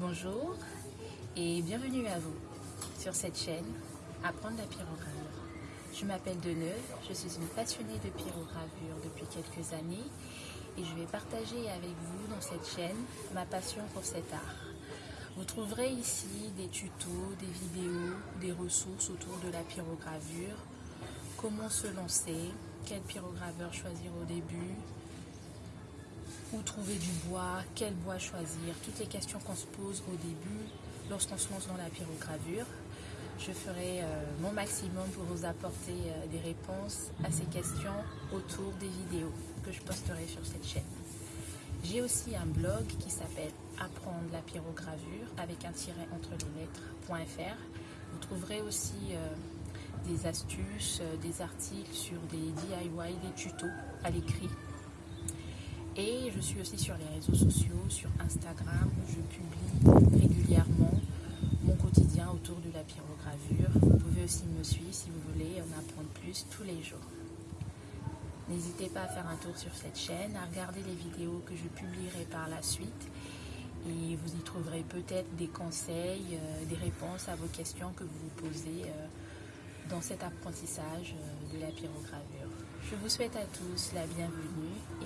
Bonjour et bienvenue à vous sur cette chaîne Apprendre la pyrogravure. Je m'appelle Deneuve, je suis une passionnée de pyrogravure depuis quelques années et je vais partager avec vous dans cette chaîne ma passion pour cet art. Vous trouverez ici des tutos, des vidéos, des ressources autour de la pyrogravure, comment se lancer, quel pyrograveur choisir au début, où trouver du bois, quel bois choisir, toutes les questions qu'on se pose au début lorsqu'on se lance dans la pyrogravure. Je ferai euh, mon maximum pour vous apporter euh, des réponses à ces questions autour des vidéos que je posterai sur cette chaîne. J'ai aussi un blog qui s'appelle Apprendre la pyrogravure avec un tiret entre les lettres.fr. Vous trouverez aussi euh, des astuces, des articles sur des DIY, des tutos à l'écrit et je suis aussi sur les réseaux sociaux, sur Instagram, où je publie régulièrement mon quotidien autour de la pyrogravure. Vous pouvez aussi me suivre si vous voulez en apprendre plus tous les jours. N'hésitez pas à faire un tour sur cette chaîne, à regarder les vidéos que je publierai par la suite et vous y trouverez peut-être des conseils, euh, des réponses à vos questions que vous vous posez euh, dans cet apprentissage euh, de la pyrogravure. Je vous souhaite à tous la bienvenue